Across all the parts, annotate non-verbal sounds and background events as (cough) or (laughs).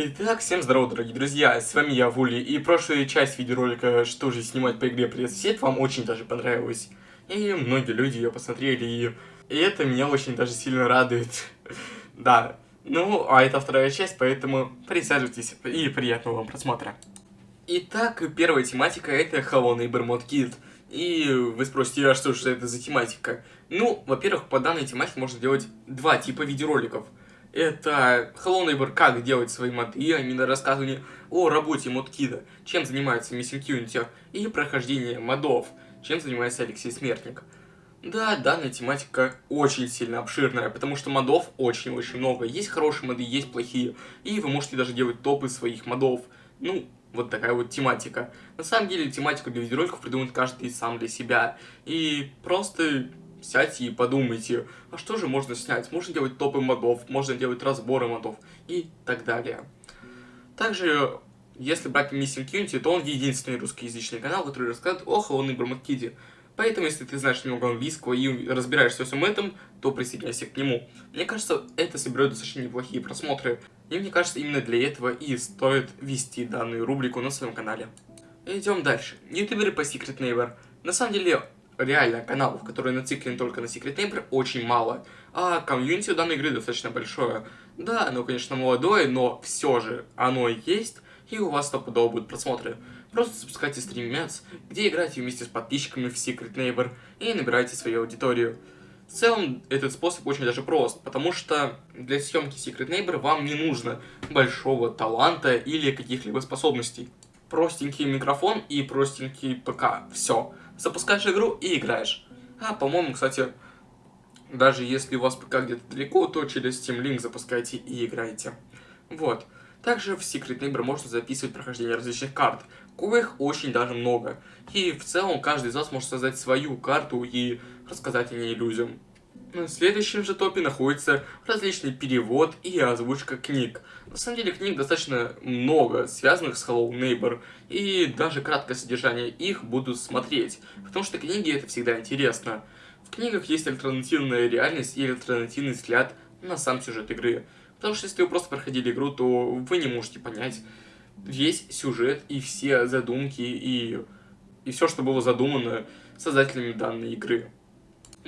Итак, всем здорово, дорогие друзья, с вами я, Вули, и прошлая часть видеоролика «Что же снимать по игре Привет Сосед» вам очень даже понравилась. И многие люди ее посмотрели, и, и это меня очень даже сильно радует. (laughs) да, ну, а это вторая часть, поэтому присаживайтесь и приятного вам просмотра. Итак, первая тематика это Hello Neighbor Mod Kit. И вы спросите, а что же это за тематика? Ну, во-первых, по данной тематике можно делать два типа видеороликов – это Hello Neighbor, как делать свои моды, а именно рассказывание о работе модкида, чем занимается Missing Unity, и прохождение модов, чем занимается Алексей Смертник. Да, данная тематика очень сильно обширная, потому что модов очень-очень много. Есть хорошие моды, есть плохие, и вы можете даже делать топы своих модов. Ну, вот такая вот тематика. На самом деле, тематику для видеороликов придумает каждый сам для себя. И просто сядьте и подумайте, а что же можно снять? Можно делать топы модов, можно делать разборы модов и так далее. Также, если брать Missing Unity, то он единственный русскоязычный канал, который рассказывает о Холодной Бармакиде. Поэтому, если ты знаешь немного английского и разбираешься во всем этом, то присоединяйся к нему. Мне кажется, это соберет достаточно неплохие просмотры. И мне кажется, именно для этого и стоит вести данную рубрику на своем канале. Идем дальше. Ютуберы по Secret Neighbor. На самом деле, реально каналов, которые нациклены только на Secret Neighbor, очень мало. А комьюнити у данной игры достаточно большое. Да, оно, конечно, молодое, но все же оно есть, и у вас стопудово будут просмотры. Просто запускайте стримец, где играете вместе с подписчиками в Secret Neighbor и набирайте свою аудиторию. В целом, этот способ очень даже прост, потому что для съемки Secret Neighbor вам не нужно большого таланта или каких-либо способностей. Простенький микрофон и простенький ПК. Все запускаешь игру и играешь. А, по-моему, кстати, даже если у вас ПК где-то далеко, то через Steam Link запускайте и играете. Вот. Также в Secret Neighbor можно записывать прохождение различных карт, коих очень даже много. И в целом каждый из вас может создать свою карту и рассказать о ней людям. На следующем же топе находится различный перевод и озвучка книг. На самом деле книг достаточно много, связанных с Hello Neighbor, и даже краткое содержание их буду смотреть, потому что книги это всегда интересно. В книгах есть альтернативная реальность и альтернативный взгляд на сам сюжет игры. Потому что если вы просто проходили игру, то вы не можете понять весь сюжет и все задумки и, и все, что было задумано создателями данной игры.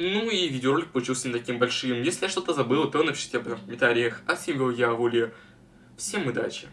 Ну и видеоролик получился не таким большим. Если я что-то забыл, то напишите об этом в комментариях. А с вами был я, Вули. Всем удачи!